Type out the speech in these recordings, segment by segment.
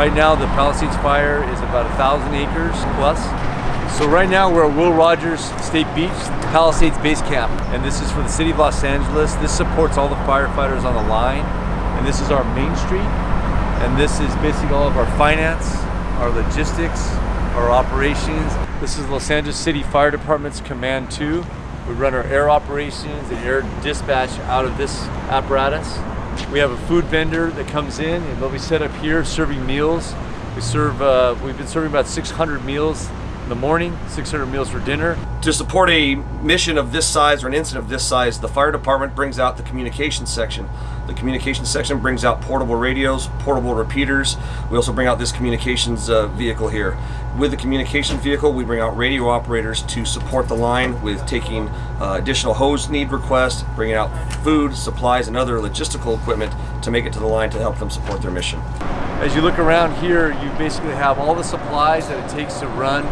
Right now, the Palisades fire is about a thousand acres plus. So right now we're at Will Rogers State Beach, Palisades Base Camp, and this is for the city of Los Angeles. This supports all the firefighters on the line, and this is our main street, and this is basically all of our finance, our logistics, our operations. This is Los Angeles City Fire Department's Command 2. We run our air operations and air dispatch out of this apparatus. We have a food vendor that comes in and they'll be set up here serving meals. We serve, uh, we've been serving about 600 meals the morning, 600 meals for dinner. To support a mission of this size or an incident of this size, the fire department brings out the communications section. The communications section brings out portable radios, portable repeaters. We also bring out this communications uh, vehicle here. With the communication vehicle, we bring out radio operators to support the line with taking uh, additional hose need requests, bringing out food, supplies, and other logistical equipment to make it to the line to help them support their mission. As you look around here, you basically have all the supplies that it takes to run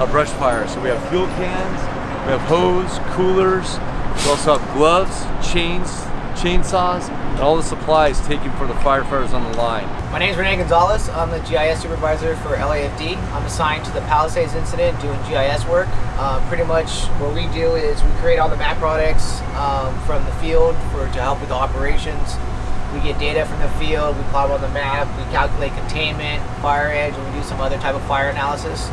a brush fire. So we have fuel cans, we have hose, coolers, we also have gloves, chains, chainsaws, and all the supplies taken for the firefighters on the line. My name is Rene Gonzalez. I'm the GIS supervisor for LAFD. I'm assigned to the Palisades incident doing GIS work. Uh, pretty much what we do is we create all the map products um, from the field for to help with the operations. We get data from the field, we plot on the map, we calculate containment, fire edge, and we do some other type of fire analysis.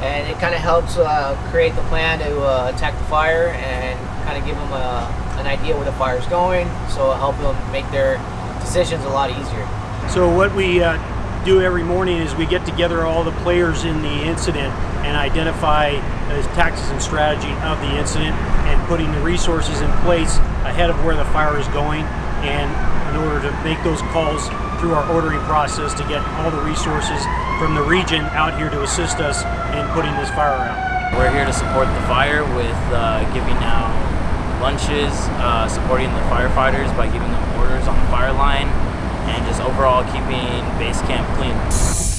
And it kind of helps uh, create the plan to uh, attack the fire and kind of give them a, an idea where the fire is going, so it'll help them make their decisions a lot easier. So what we uh, do every morning is we get together all the players in the incident and identify the tactics and strategy of the incident and putting the resources in place ahead of where the fire is going and in order to make those calls through our ordering process to get all the resources from the region out here to assist us in putting this fire out. We're here to support the fire with uh, giving out lunches, uh, supporting the firefighters by giving them orders on the fire line, and just overall keeping base camp clean.